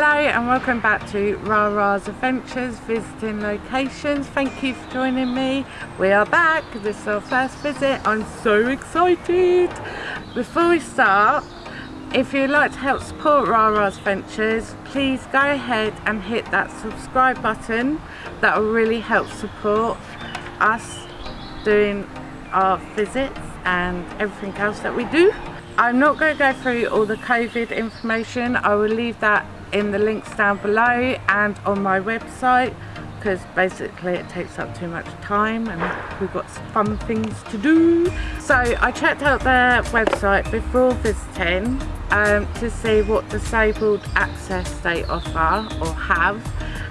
Hello and welcome back to Rara's Adventures visiting locations. Thank you for joining me. We are back. This is our first visit. I'm so excited. Before we start, if you'd like to help support Rara's Adventures, please go ahead and hit that subscribe button. That will really help support us doing our visits and everything else that we do. I'm not going to go through all the COVID information. I will leave that in the links down below and on my website because basically it takes up too much time and we've got fun things to do. So I checked out their website before visiting um, to see what disabled access they offer or have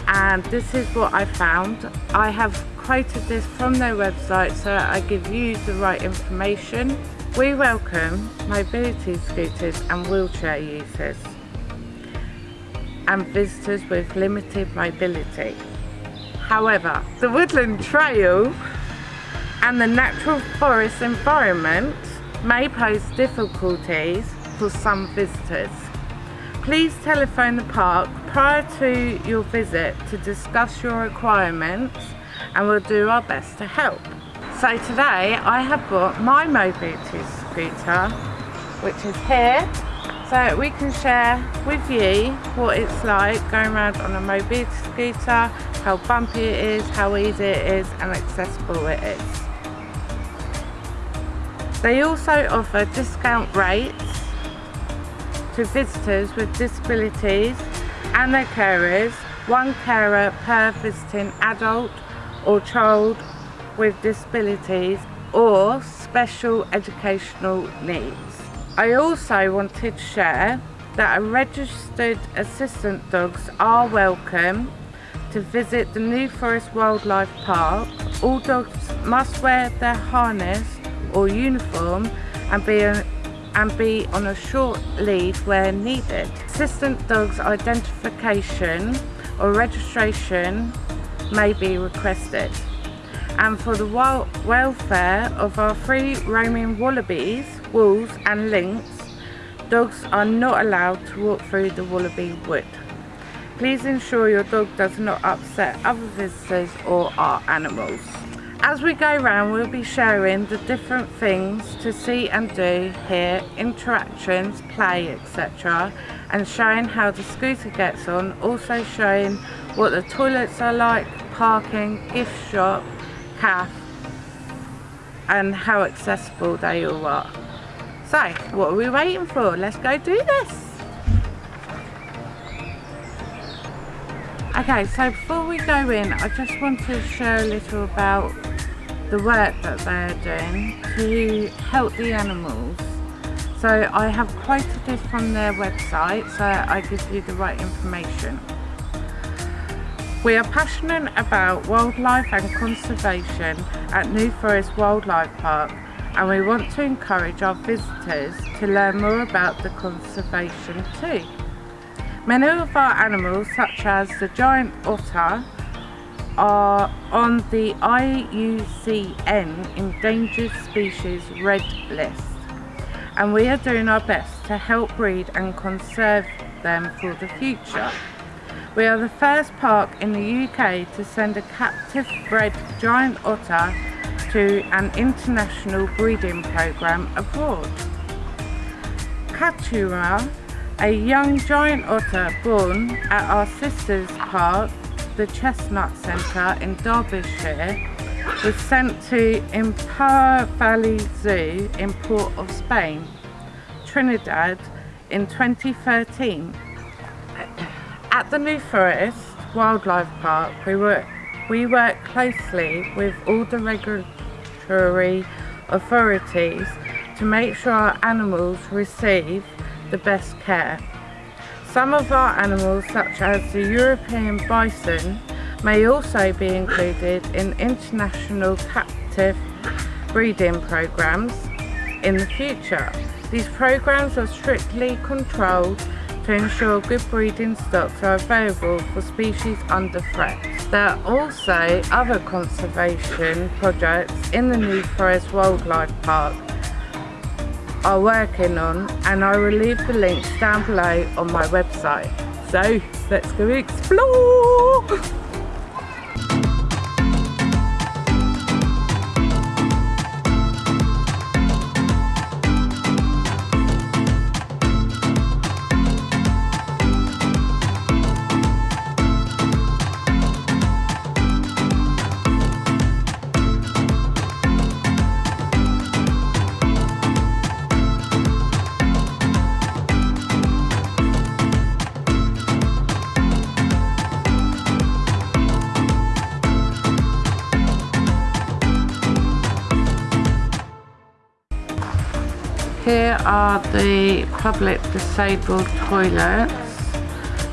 and this is what I found. I have quoted this from their website so I give you the right information. We welcome mobility scooters and wheelchair users and visitors with limited mobility. However, the woodland trail and the natural forest environment may pose difficulties for some visitors. Please telephone the park prior to your visit to discuss your requirements and we'll do our best to help. So today I have brought my mobility scooter which is here so we can share with you what it's like going around on a mobility scooter, how bumpy it is, how easy it is and accessible it is. They also offer discount rates to visitors with disabilities and their carers, one carer per visiting adult or child with disabilities or special educational needs. I also wanted to share that registered assistant dogs are welcome to visit the New Forest Wildlife Park. All dogs must wear their harness or uniform and be, and be on a short lead where needed. Assistant dogs identification or registration may be requested. And for the welfare of our free roaming wallabies, wolves and lynx, dogs are not allowed to walk through the wallaby wood. Please ensure your dog does not upset other visitors or our animals. As we go around we'll be sharing the different things to see and do here, interactions, play etc and showing how the scooter gets on, also showing what the toilets are like, parking, gift shop, and how accessible they all are. So, what are we waiting for? Let's go do this. Okay, so before we go in, I just want to share a little about the work that they're doing to help the animals. So I have quoted this from their website, so I give you the right information. We are passionate about wildlife and conservation at New Forest Wildlife Park and we want to encourage our visitors to learn more about the conservation too. Many of our animals such as the giant otter are on the IUCN Endangered Species Red List and we are doing our best to help breed and conserve them for the future. We are the first park in the UK to send a captive bred giant otter to an international breeding program abroad. Katura, a young giant otter born at our sister's park, the Chestnut Centre in Derbyshire, was sent to Emperor Valley Zoo in Port of Spain, Trinidad in 2013. At the New Forest Wildlife Park, we work, we work closely with all the regulatory authorities to make sure our animals receive the best care. Some of our animals, such as the European bison, may also be included in international captive breeding programs in the future. These programs are strictly controlled to ensure good breeding stocks are available for species under threat. There are also other conservation projects in the New Forest Wildlife Park are working on and I will leave the links down below on my website. So let's go explore. are the public disabled toilets.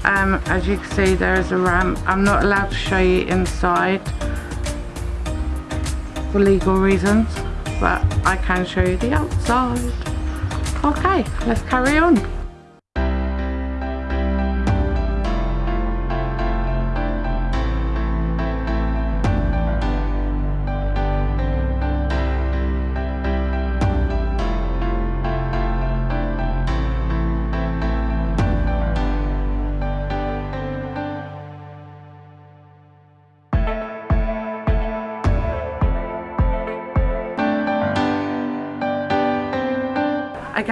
Um, as you can see there is a ramp. I'm not allowed to show you inside for legal reasons but I can show you the outside. Okay, let's carry on.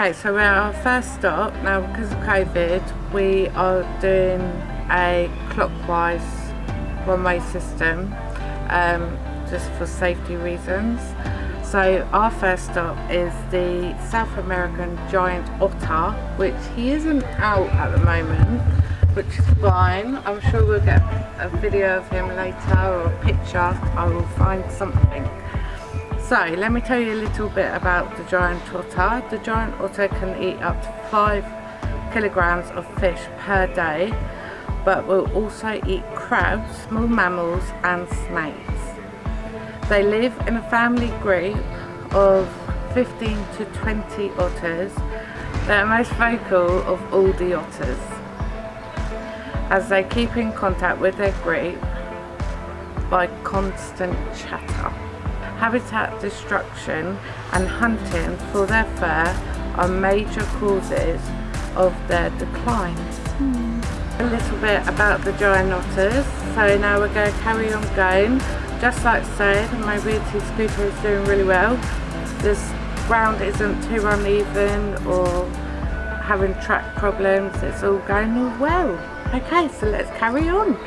Okay, so we're our first stop. Now, because of COVID, we are doing a clockwise one-way system, um, just for safety reasons. So our first stop is the South American giant otter, which he isn't out at the moment, which is fine. I'm sure we'll get a video of him later or a picture. I will find something. So let me tell you a little bit about the giant otter. The giant otter can eat up to 5 kilograms of fish per day but will also eat crabs, small mammals and snakes. They live in a family group of 15 to 20 otters. They're most vocal of all the otters as they keep in contact with their group by constant chatter habitat destruction and hunting for their fur are major causes of their decline. Mm. A little bit about the giant otters. So now we're going to carry on going. Just like said, my mobility scooter is doing really well. This ground isn't too uneven or having track problems. It's all going well. Okay, so let's carry on.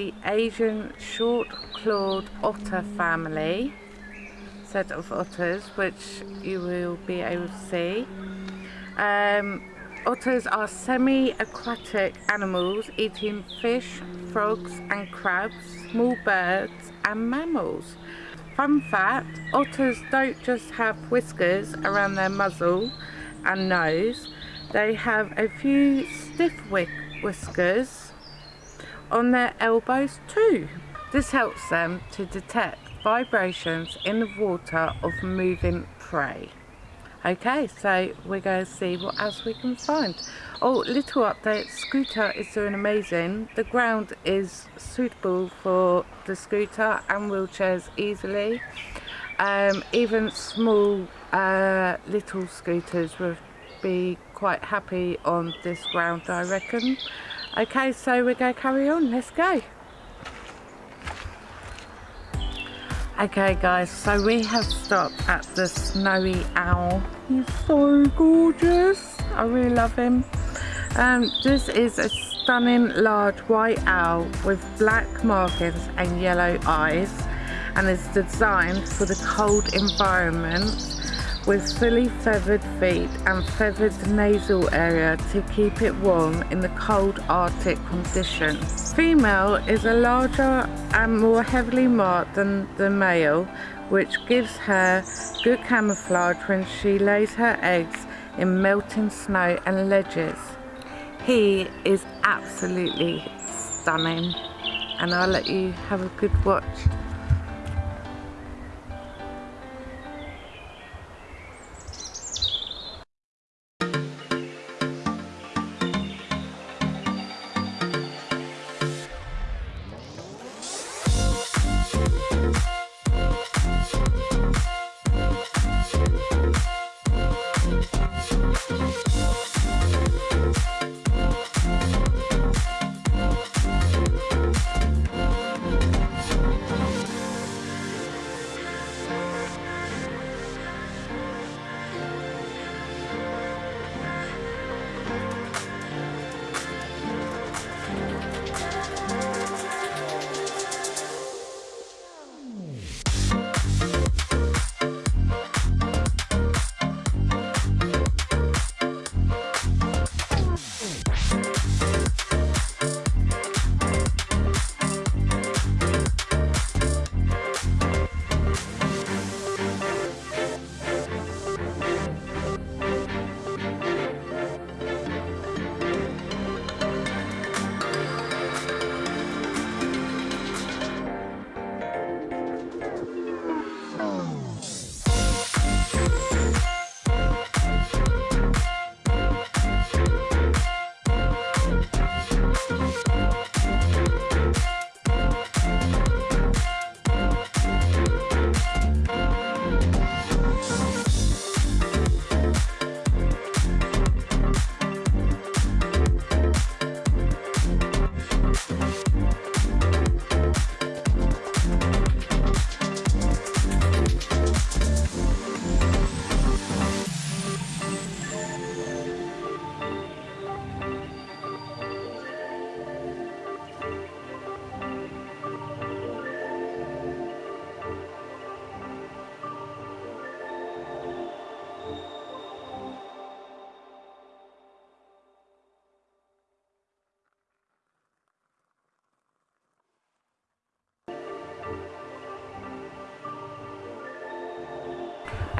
The Asian short-clawed otter family set of otters which you will be able to see. Um, otters are semi-aquatic animals eating fish, frogs and crabs, small birds and mammals. Fun fact, otters don't just have whiskers around their muzzle and nose, they have a few stiff whiskers on their elbows too. This helps them to detect vibrations in the water of moving prey. Okay, so we're going to see what else we can find. Oh, little update, Scooter is doing amazing. The ground is suitable for the scooter and wheelchairs easily. Um, even small uh, little scooters would be quite happy on this ground I reckon. Okay, so we're going to carry on, let's go. Okay guys, so we have stopped at the Snowy Owl. He's so gorgeous. I really love him. Um, this is a stunning large white owl with black markings and yellow eyes and is designed for the cold environment with fully feathered feet and feathered nasal area to keep it warm in the cold arctic conditions. Female is a larger and more heavily marked than the male which gives her good camouflage when she lays her eggs in melting snow and ledges. He is absolutely stunning and I'll let you have a good watch. なにができる?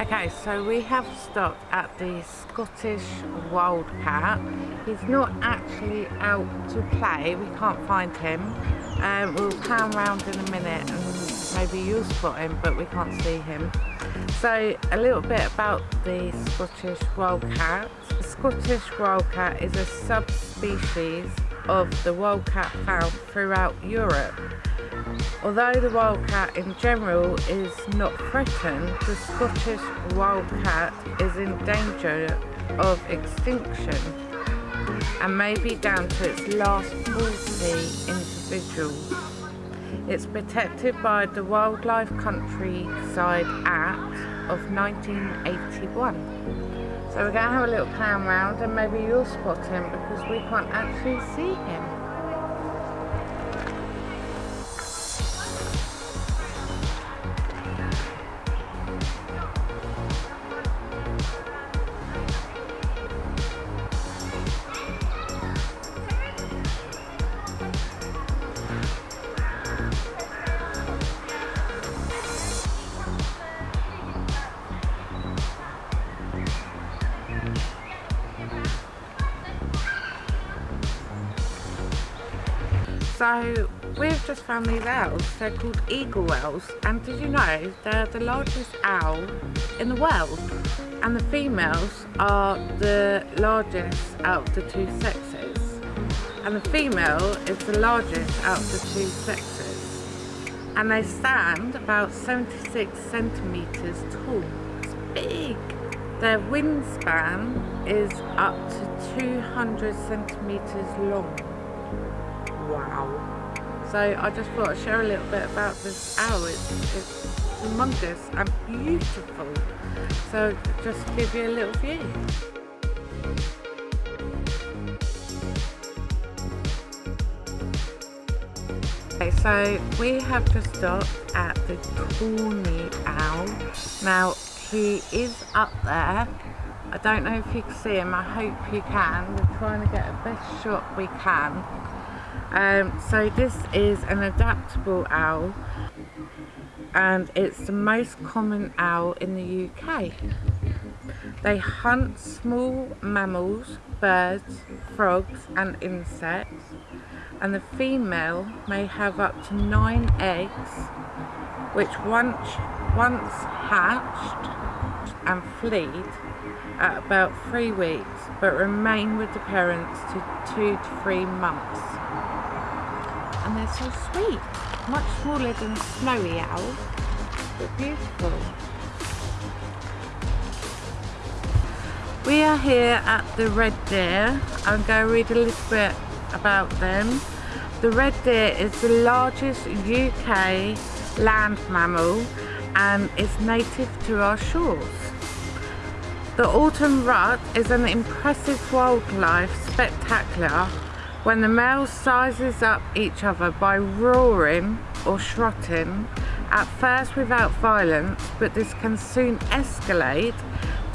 Okay, so we have stopped at the Scottish Wildcat. He's not actually out to play, we can't find him. Um, we'll pan around in a minute and maybe you'll spot him, but we can't see him. So a little bit about the Scottish Wildcat. The Scottish Wildcat is a subspecies of the wildcat found throughout Europe. Although the wildcat in general is not threatened, the Scottish wildcat is in danger of extinction and may be down to its last 40 individuals. It's protected by the Wildlife Countryside Act of 1981. So we're going to have a little clown round and maybe you'll spot him because we can't actually see him. These owls. They're called eagle owls. And did you know they're the largest owl in the world? And the females are the largest out of the two sexes. And the female is the largest out of the two sexes. And they stand about 76 centimetres tall. It's big. Their wingspan is up to 200 centimetres long. Wow. So I just thought I'd share a little bit about this owl. It's, it's humongous and beautiful. So just give you a little view. Okay, so we have just stopped at the Tawny Owl. Now he is up there. I don't know if you can see him, I hope you can. We're trying to get the best shot we can. Um, so this is an adaptable owl and it's the most common owl in the UK. They hunt small mammals, birds, frogs and insects and the female may have up to nine eggs which once, once hatched and fleed at about three weeks but remain with the parents to two to three months they're so sweet. Much smaller than snowy owls, but beautiful. We are here at the Red Deer. I'm going to read a little bit about them. The red deer is the largest UK land mammal and is native to our shores. The autumn rut is an impressive wildlife spectacular when the males sizes up each other by roaring or strutting, at first without violence, but this can soon escalate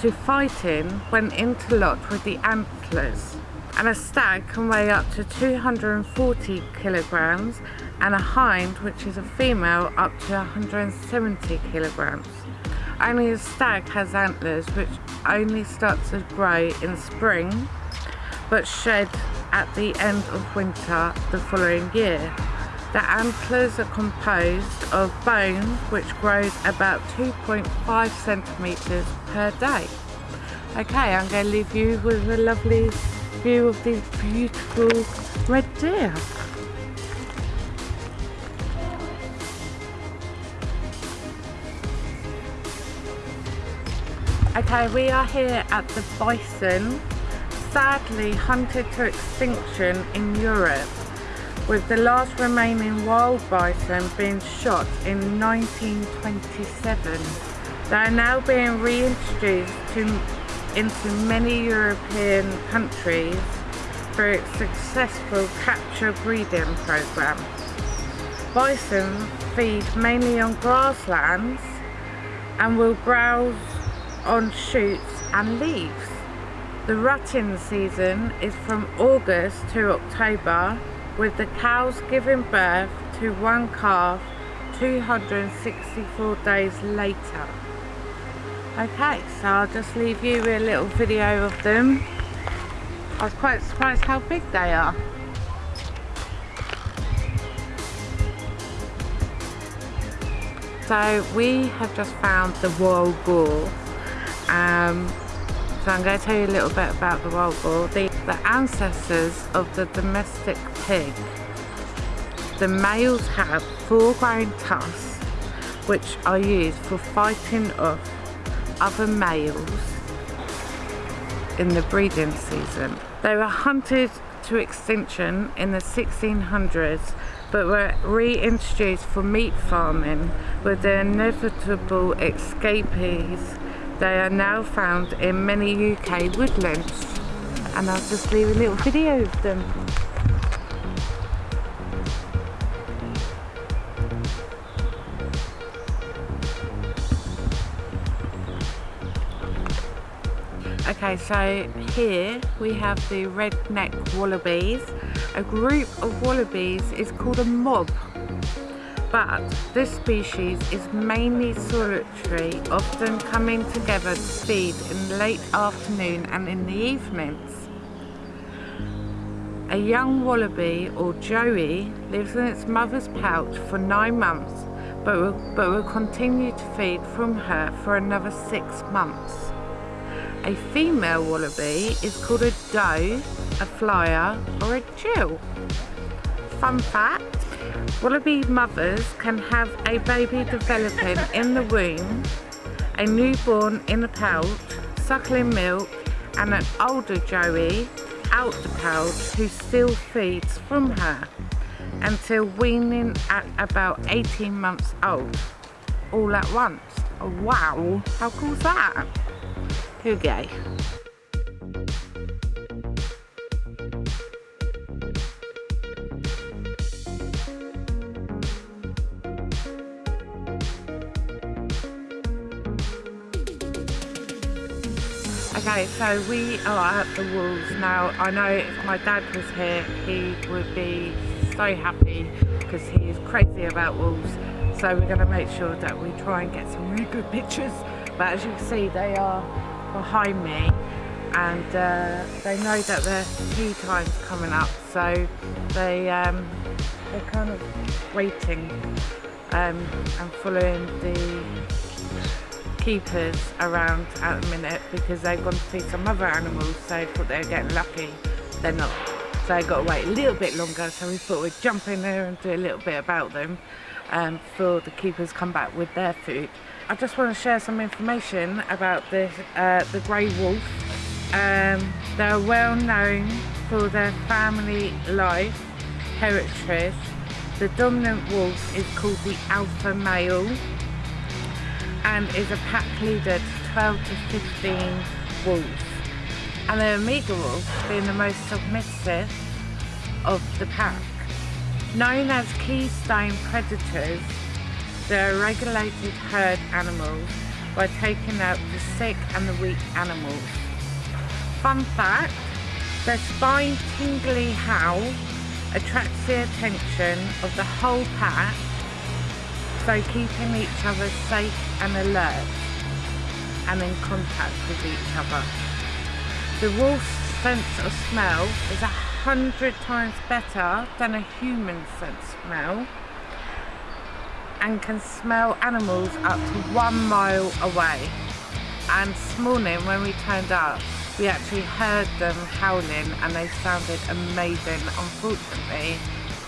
to fighting when interlocked with the antlers. And a stag can weigh up to 240 kilograms and a hind, which is a female, up to 170 kilograms. Only a stag has antlers which only start to grow in spring but shed at the end of winter the following year. The antlers are composed of bone which grows about 2.5 centimetres per day. Okay, I'm going to leave you with a lovely view of these beautiful red deer. Okay, we are here at the bison sadly hunted to extinction in Europe, with the last remaining wild bison being shot in 1927. They are now being reintroduced to, into many European countries through its successful captive breeding program. Bison feed mainly on grasslands and will browse on shoots and leaves. The rutting season is from August to October with the cows giving birth to one calf 264 days later. Okay, so I'll just leave you with a little video of them. I was quite surprised how big they are. So we have just found the wild boar. Um, so I'm going to tell you a little bit about the wild boar. The, the ancestors of the domestic pig. The males have four tusks which are used for fighting off other males in the breeding season. They were hunted to extinction in the 1600s but were reintroduced for meat farming with the inevitable escapees they are now found in many UK woodlands and I'll just leave a little video of them. Okay, so here we have the redneck wallabies. A group of wallabies is called a mob but this species is mainly solitary, often coming together to feed in the late afternoon and in the evenings. A young wallaby or joey lives in its mother's pouch for nine months but will, but will continue to feed from her for another six months. A female wallaby is called a doe, a flyer or a jill. Fun fact, wallaby mothers can have a baby developing in the womb, a newborn in a pouch, suckling milk and an older joey out the pouch who still feeds from her until weaning at about 18 months old all at once. Oh, wow, how cool is that? Who? Okay, so we are at the Wolves now. I know if my dad was here, he would be so happy because he is crazy about wolves. So we're going to make sure that we try and get some really good pictures. But as you can see, they are behind me and uh, they know that their tea time's coming up. So they, um, they're kind of waiting um, and following the keepers around at the minute because they've gone to see some other animals so they thought they were getting lucky. They're not. So I got to wait a little bit longer so we thought we'd jump in there and do a little bit about them um, before the keepers come back with their food. I just want to share some information about the, uh, the grey wolf. Um, they're well known for their family life heritage. The dominant wolf is called the alpha male and is a pack leader to 12 to 15 wolves. And the Omega wolf being the most submissive of the pack. Known as keystone predators, they're regulated herd animals by taking out the sick and the weak animals. Fun fact, their spine tingly howl attracts the attention of the whole pack so keeping each other safe and alert and in contact with each other. The wolf's sense of smell is a hundred times better than a human sense of smell and can smell animals up to one mile away. And this morning when we turned up, we actually heard them howling and they sounded amazing. Unfortunately,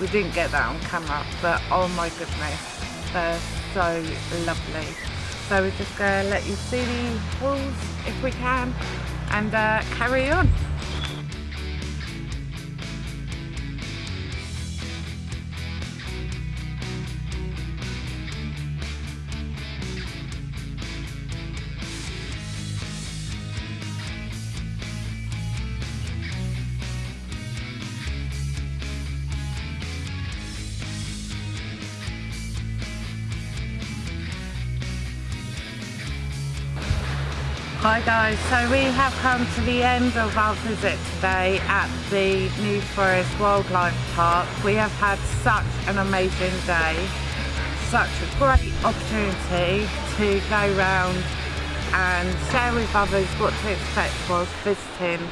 we didn't get that on camera, but oh my goodness, they're so lovely. So we're just going to let you see the walls if we can and uh, carry on. Guys, so we have come to the end of our visit today at the New Forest Wildlife Park. We have had such an amazing day, such a great opportunity to go round and share with others what to expect whilst visiting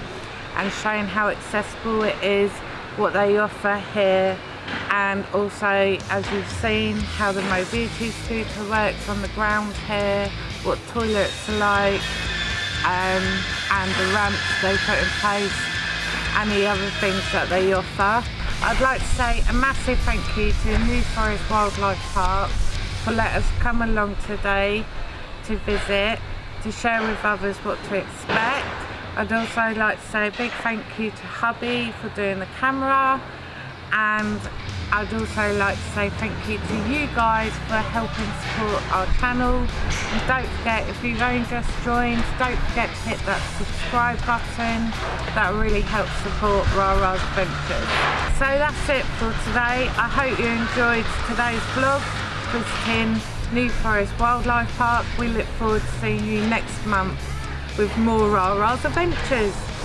and showing how accessible it is, what they offer here and also as you've seen how the mobility scooter works on the ground here, what toilets are like, um, and the ramps they put in place and the other things that they offer. I'd like to say a massive thank you to New Forest Wildlife Park for letting us come along today to visit, to share with others what to expect. I'd also like to say a big thank you to hubby for doing the camera and I'd also like to say thank you to you guys for helping support our channel and don't forget if you've only just joined don't forget to hit that subscribe button that really helps support Rara's Adventures. So that's it for today I hope you enjoyed today's vlog visiting New Forest Wildlife Park we look forward to seeing you next month with more Rara's Adventures.